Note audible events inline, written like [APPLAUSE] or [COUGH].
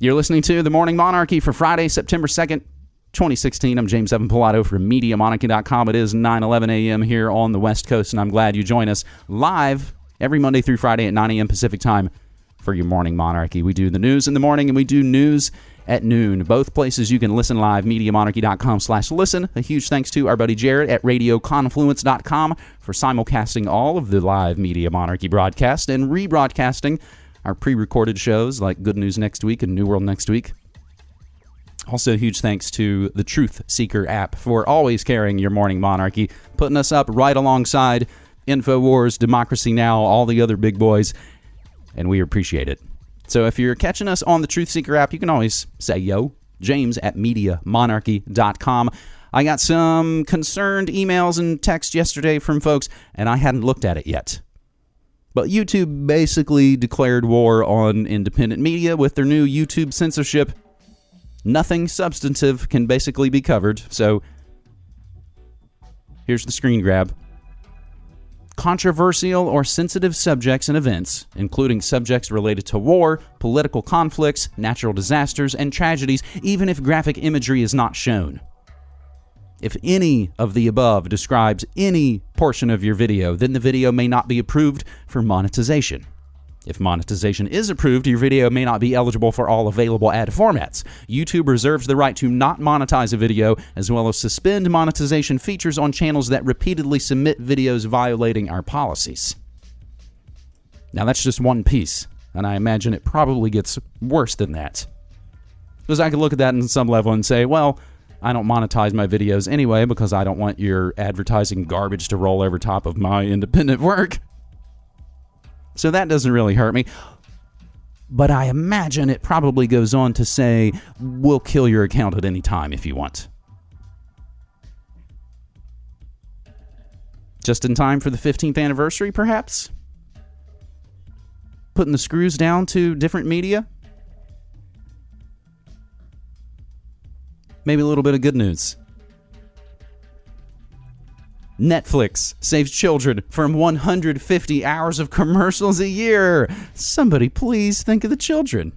You're listening to The Morning Monarchy for Friday, September 2nd, 2016. I'm James Evan Pilato from MediaMonarchy.com. It is 9 11 a.m. here on the West Coast, and I'm glad you join us live every Monday through Friday at 9 a.m. Pacific time for your Morning Monarchy. We do the news in the morning and we do news at noon. Both places you can listen live, MediaMonarchy.com slash listen. A huge thanks to our buddy Jared at RadioConfluence.com for simulcasting all of the live Media Monarchy broadcast and rebroadcasting our pre recorded shows like Good News Next Week and New World Next Week. Also, huge thanks to the Truth Seeker app for always carrying your morning monarchy, putting us up right alongside InfoWars, Democracy Now!, all the other big boys, and we appreciate it. So if you're catching us on the Truth Seeker app, you can always say yo, James at MediaMonarchy.com. I got some concerned emails and texts yesterday from folks, and I hadn't looked at it yet. But YouTube basically declared war on independent media with their new YouTube censorship. Nothing substantive can basically be covered. So here's the screen grab. Controversial or sensitive subjects and events, including subjects related to war, political conflicts, natural disasters, and tragedies, even if graphic imagery is not shown. If any of the above describes any portion of your video, then the video may not be approved for monetization. If monetization is approved, your video may not be eligible for all available ad formats. YouTube reserves the right to not monetize a video, as well as suspend monetization features on channels that repeatedly submit videos violating our policies. Now, that's just one piece, and I imagine it probably gets worse than that. Because I could look at that in some level and say, well, I don't monetize my videos anyway because I don't want your advertising garbage to roll over top of my [LAUGHS] independent work. So that doesn't really hurt me. But I imagine it probably goes on to say, we'll kill your account at any time if you want. Just in time for the 15th anniversary, perhaps? Putting the screws down to different media? Maybe a little bit of good news. Netflix saves children from 150 hours of commercials a year. Somebody please think of the children.